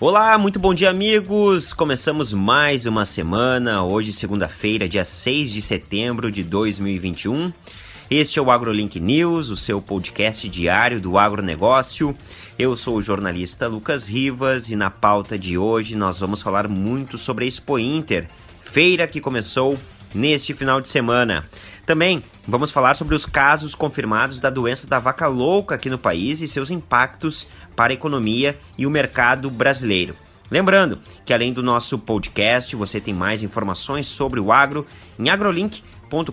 Olá, muito bom dia, amigos! Começamos mais uma semana, hoje, segunda-feira, dia 6 de setembro de 2021. Este é o AgroLink News, o seu podcast diário do agronegócio. Eu sou o jornalista Lucas Rivas e na pauta de hoje nós vamos falar muito sobre a Expo Inter, feira que começou neste final de semana. Também vamos falar sobre os casos confirmados da doença da vaca louca aqui no país e seus impactos para a economia e o mercado brasileiro. Lembrando que além do nosso podcast, você tem mais informações sobre o agro em agrolink.com.br.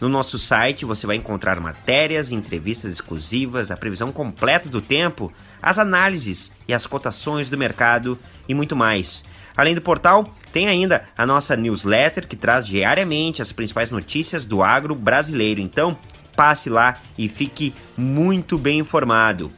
No nosso site você vai encontrar matérias, entrevistas exclusivas, a previsão completa do tempo, as análises e as cotações do mercado e muito mais. Além do portal, tem ainda a nossa newsletter que traz diariamente as principais notícias do agro brasileiro. Então, passe lá e fique muito bem informado.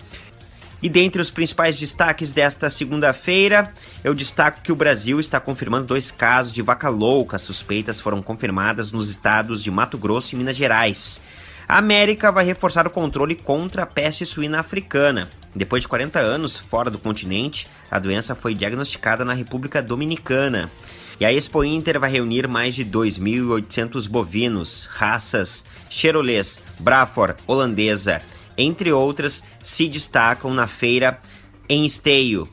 E dentre os principais destaques desta segunda-feira, eu destaco que o Brasil está confirmando dois casos de vaca louca. Suspeitas foram confirmadas nos estados de Mato Grosso e Minas Gerais. A América vai reforçar o controle contra a peste suína africana. Depois de 40 anos fora do continente, a doença foi diagnosticada na República Dominicana. E a Expo Inter vai reunir mais de 2.800 bovinos, raças Cherolês, Brafor, holandesa, entre outras, se destacam na feira em Esteio.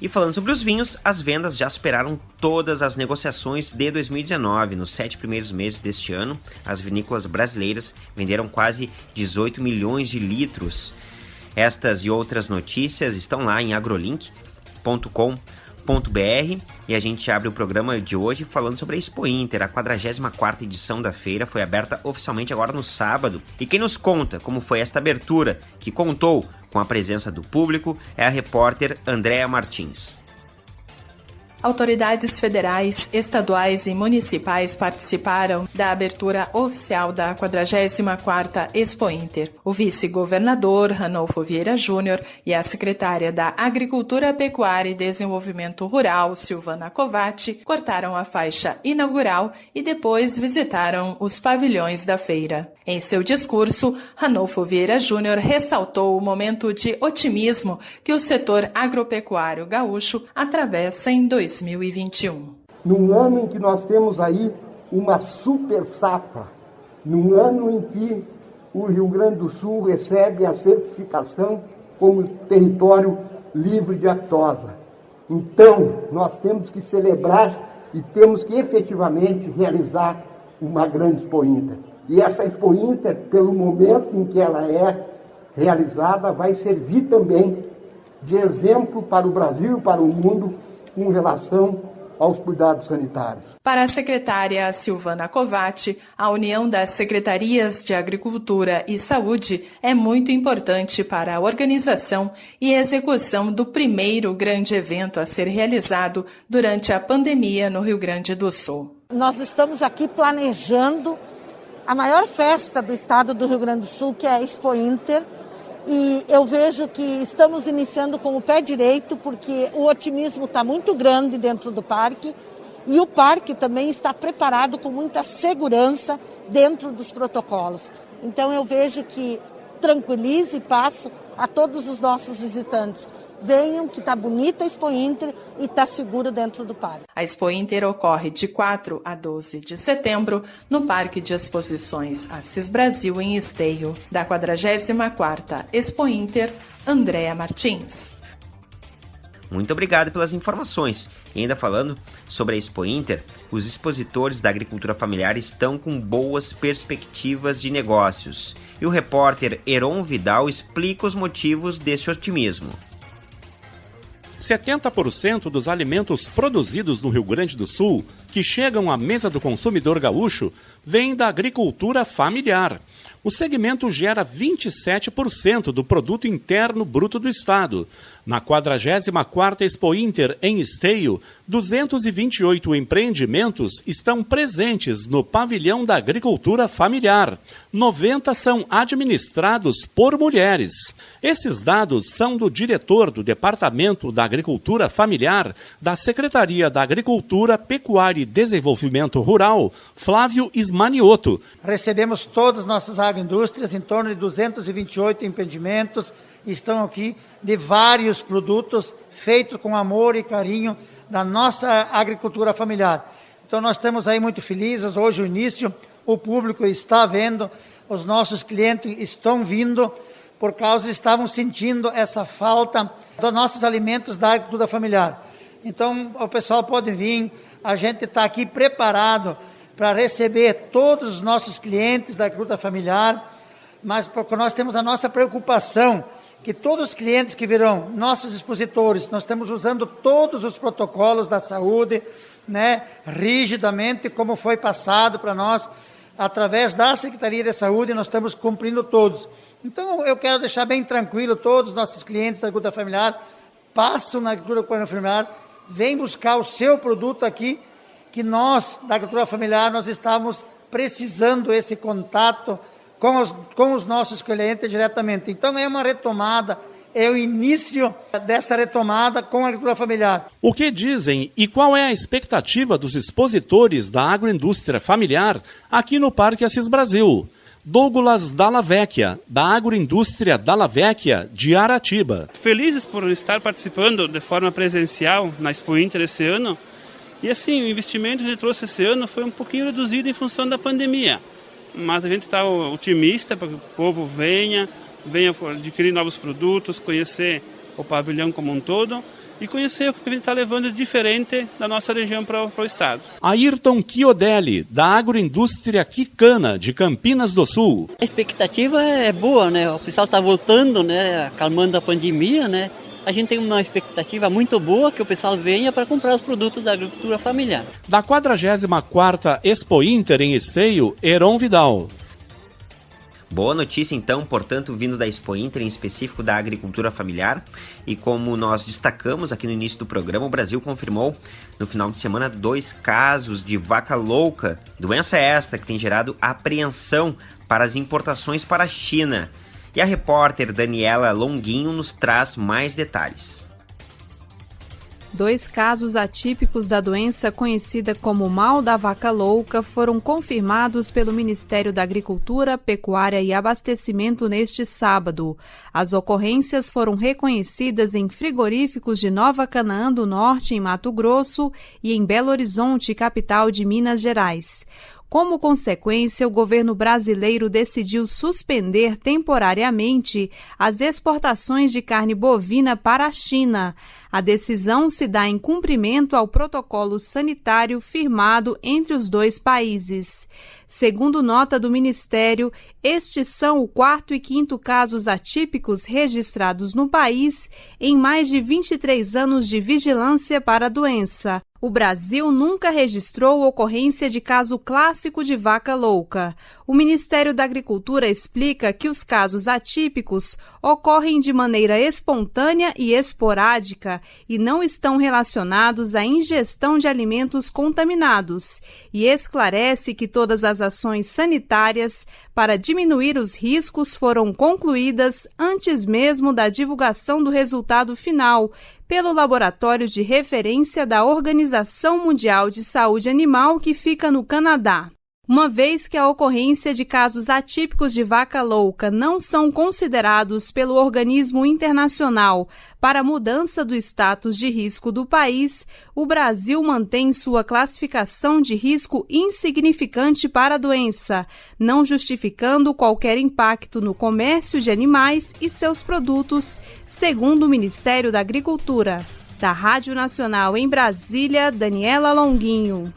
E falando sobre os vinhos, as vendas já superaram todas as negociações de 2019. Nos sete primeiros meses deste ano, as vinícolas brasileiras venderam quase 18 milhões de litros. Estas e outras notícias estão lá em agrolink.com.br e a gente abre o programa de hoje falando sobre a Expo Inter. A 44ª edição da feira foi aberta oficialmente agora no sábado. E quem nos conta como foi esta abertura, que contou com a presença do público, é a repórter Andréa Martins. Autoridades federais, estaduais e municipais participaram da abertura oficial da 44ª Expo Inter. O vice-governador Ranolfo Vieira Júnior e a secretária da Agricultura, Pecuária e Desenvolvimento Rural, Silvana Covatti, cortaram a faixa inaugural e depois visitaram os pavilhões da feira. Em seu discurso, Ranolfo Vieira Júnior ressaltou o momento de otimismo que o setor agropecuário gaúcho atravessa em 2021. Num ano em que nós temos aí uma super safra, num ano em que o Rio Grande do Sul recebe a certificação como território livre de aftosa. Então, nós temos que celebrar e temos que efetivamente realizar uma grande Expo Inter. E essa Expo Inter, pelo momento em que ela é realizada, vai servir também de exemplo para o Brasil e para o mundo com relação aos cuidados sanitários. Para a secretária Silvana Covatti, a união das secretarias de Agricultura e Saúde é muito importante para a organização e execução do primeiro grande evento a ser realizado durante a pandemia no Rio Grande do Sul. Nós estamos aqui planejando a maior festa do estado do Rio Grande do Sul, que é a Expo Inter. E eu vejo que estamos iniciando com o pé direito, porque o otimismo está muito grande dentro do parque e o parque também está preparado com muita segurança dentro dos protocolos. Então eu vejo que tranquilize e passo a todos os nossos visitantes venham, que está bonita a Expo Inter e está seguro dentro do parque. A Expo Inter ocorre de 4 a 12 de setembro no Parque de Exposições Assis Brasil, em Esteio, da 44ª Expo Inter, Andréa Martins. Muito obrigado pelas informações. E ainda falando sobre a Expo Inter, os expositores da agricultura familiar estão com boas perspectivas de negócios. E o repórter Heron Vidal explica os motivos desse otimismo. 70% dos alimentos produzidos no Rio Grande do Sul que chegam à mesa do consumidor gaúcho vêm da agricultura familiar. O segmento gera 27% do produto interno bruto do estado. Na 44ª Expo Inter em Esteio, 228 empreendimentos estão presentes no pavilhão da agricultura familiar. 90 são administrados por mulheres. Esses dados são do diretor do Departamento da Agricultura Familiar da Secretaria da Agricultura, Pecuária e Desenvolvimento Rural, Flávio Ismanioto. Recebemos todas as nossas agroindústrias, em torno de 228 empreendimentos, estão aqui de vários produtos feitos com amor e carinho da nossa agricultura familiar. Então nós estamos aí muito felizes, hoje o início, o público está vendo, os nossos clientes estão vindo, por causa estavam sentindo essa falta dos nossos alimentos da agricultura familiar. Então o pessoal pode vir, a gente está aqui preparado para receber todos os nossos clientes da agricultura familiar, mas porque nós temos a nossa preocupação que todos os clientes que virão nossos expositores, nós estamos usando todos os protocolos da saúde, né, rigidamente, como foi passado para nós, através da Secretaria de Saúde, nós estamos cumprindo todos. Então, eu quero deixar bem tranquilo todos os nossos clientes da agricultura familiar, passam na agricultura familiar, vem buscar o seu produto aqui, que nós, da agricultura familiar, nós estamos precisando esse contato com os, com os nossos clientes diretamente. Então é uma retomada, é o início dessa retomada com a agricultura familiar. O que dizem e qual é a expectativa dos expositores da agroindústria familiar aqui no Parque Assis Brasil? Douglas Dallavecchia, da Agroindústria Dallavecchia, de Aratiba. Felizes por estar participando de forma presencial na Expo Inter esse ano. E assim, o investimento que trouxe esse ano foi um pouquinho reduzido em função da pandemia mas a gente está otimista para que o povo venha, venha adquirir novos produtos, conhecer o pavilhão como um todo e conhecer o que a gente está levando de diferente da nossa região para o estado. Ayrton Chiodelli, da agroindústria Quicana, de Campinas do Sul. A expectativa é boa, né? O pessoal está voltando, né? Acalmando a pandemia, né? A gente tem uma expectativa muito boa que o pessoal venha para comprar os produtos da agricultura familiar. Da 44ª Expo Inter em Esteio, Heron Vidal. Boa notícia, então, portanto, vindo da Expo Inter, em específico da agricultura familiar. E como nós destacamos aqui no início do programa, o Brasil confirmou no final de semana dois casos de vaca louca, doença esta que tem gerado apreensão para as importações para a China. E a repórter Daniela Longuinho nos traz mais detalhes. Dois casos atípicos da doença conhecida como mal da vaca louca foram confirmados pelo Ministério da Agricultura, Pecuária e Abastecimento neste sábado. As ocorrências foram reconhecidas em frigoríficos de Nova Canaã do Norte, em Mato Grosso, e em Belo Horizonte, capital de Minas Gerais. Como consequência, o governo brasileiro decidiu suspender temporariamente as exportações de carne bovina para a China. A decisão se dá em cumprimento ao protocolo sanitário firmado entre os dois países. Segundo nota do Ministério, estes são o quarto e quinto casos atípicos registrados no país em mais de 23 anos de vigilância para a doença. O Brasil nunca registrou ocorrência de caso clássico de vaca louca. O Ministério da Agricultura explica que os casos atípicos ocorrem de maneira espontânea e esporádica e não estão relacionados à ingestão de alimentos contaminados, e esclarece que todas as ações sanitárias para diminuir os riscos foram concluídas antes mesmo da divulgação do resultado final pelo Laboratório de Referência da Organização Mundial de Saúde Animal, que fica no Canadá. Uma vez que a ocorrência de casos atípicos de vaca louca não são considerados pelo organismo internacional para mudança do status de risco do país, o Brasil mantém sua classificação de risco insignificante para a doença, não justificando qualquer impacto no comércio de animais e seus produtos, segundo o Ministério da Agricultura. Da Rádio Nacional em Brasília, Daniela Longuinho.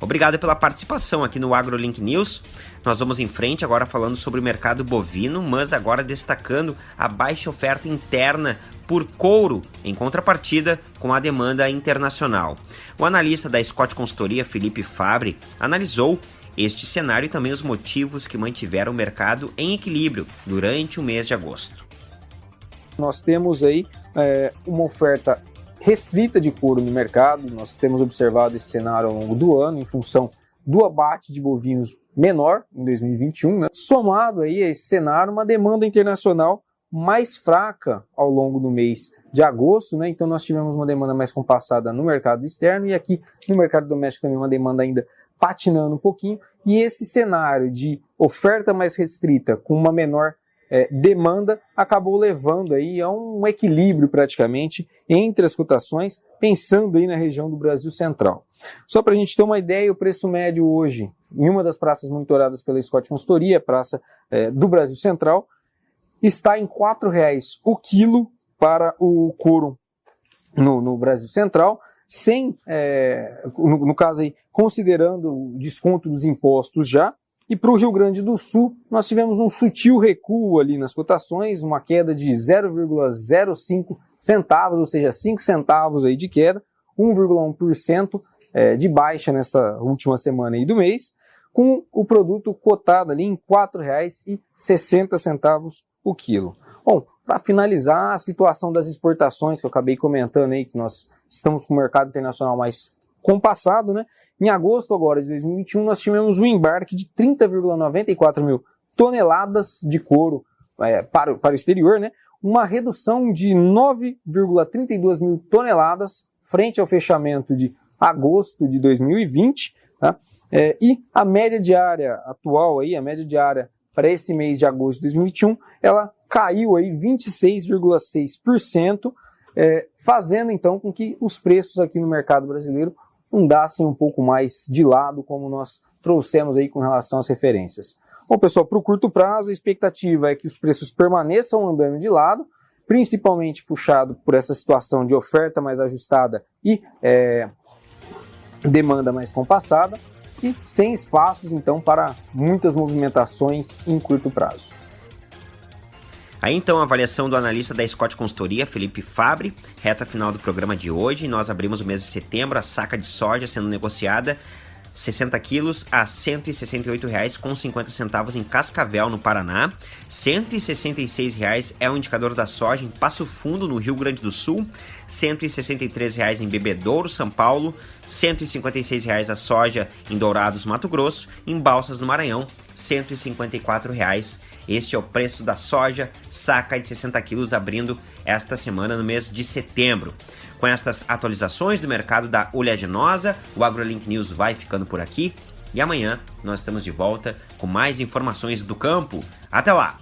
Obrigado pela participação aqui no AgroLink News. Nós vamos em frente agora falando sobre o mercado bovino, mas agora destacando a baixa oferta interna por couro, em contrapartida com a demanda internacional. O analista da Scott Consultoria, Felipe Fabre, analisou este cenário e também os motivos que mantiveram o mercado em equilíbrio durante o mês de agosto. Nós temos aí é, uma oferta restrita de couro no mercado. Nós temos observado esse cenário ao longo do ano em função do abate de bovinos menor em 2021, né? somado aí a esse cenário uma demanda internacional mais fraca ao longo do mês de agosto, né? Então nós tivemos uma demanda mais compassada no mercado externo e aqui no mercado doméstico também uma demanda ainda patinando um pouquinho. E esse cenário de oferta mais restrita com uma menor é, demanda acabou levando aí a um equilíbrio praticamente entre as cotações, pensando aí na região do Brasil Central. Só para a gente ter uma ideia, o preço médio hoje, em uma das praças monitoradas pela Scott Consultoria, praça é, do Brasil Central, está em R$ 4,00 o quilo para o couro no, no Brasil Central, sem, é, no, no, caso aí, considerando o desconto dos impostos já, e para o Rio Grande do Sul, nós tivemos um sutil recuo ali nas cotações, uma queda de 0,05 centavos, ou seja, 5 centavos aí de queda, 1,1% é, de baixa nessa última semana aí do mês, com o produto cotado ali em R$ 4,60 o quilo. Bom, para finalizar, a situação das exportações que eu acabei comentando aí, que nós estamos com o mercado internacional mais compassado, né? Em agosto agora de 2021, nós tivemos um embarque de 30,94 mil toneladas de couro é, para, para o exterior, né? Uma redução de 9,32 mil toneladas frente ao fechamento de agosto de 2020, tá? É, e a média diária atual aí, a média diária para esse mês de agosto de 2021, ela caiu aí 26,6%, é, fazendo então com que os preços aqui no mercado brasileiro andassem um pouco mais de lado, como nós trouxemos aí com relação às referências. Bom, pessoal, para o curto prazo, a expectativa é que os preços permaneçam andando de lado, principalmente puxado por essa situação de oferta mais ajustada e é, demanda mais compassada, e sem espaços, então, para muitas movimentações em curto prazo. Aí então a avaliação do analista da Scott Consultoria, Felipe Fabre, reta final do programa de hoje. Nós abrimos o mês de setembro, a saca de soja sendo negociada 60 quilos a R$ 168,50 em Cascavel, no Paraná. R$ 166,00 é o indicador da soja em Passo Fundo, no Rio Grande do Sul. R$ 163,00 em Bebedouro, São Paulo. R$ 156,00 a soja em Dourados, Mato Grosso. Em Balsas, no Maranhão, R$ 154,00 este é o preço da soja, saca de 60 quilos, abrindo esta semana no mês de setembro. Com estas atualizações do mercado da oleaginosa, o AgroLink News vai ficando por aqui e amanhã nós estamos de volta com mais informações do campo. Até lá!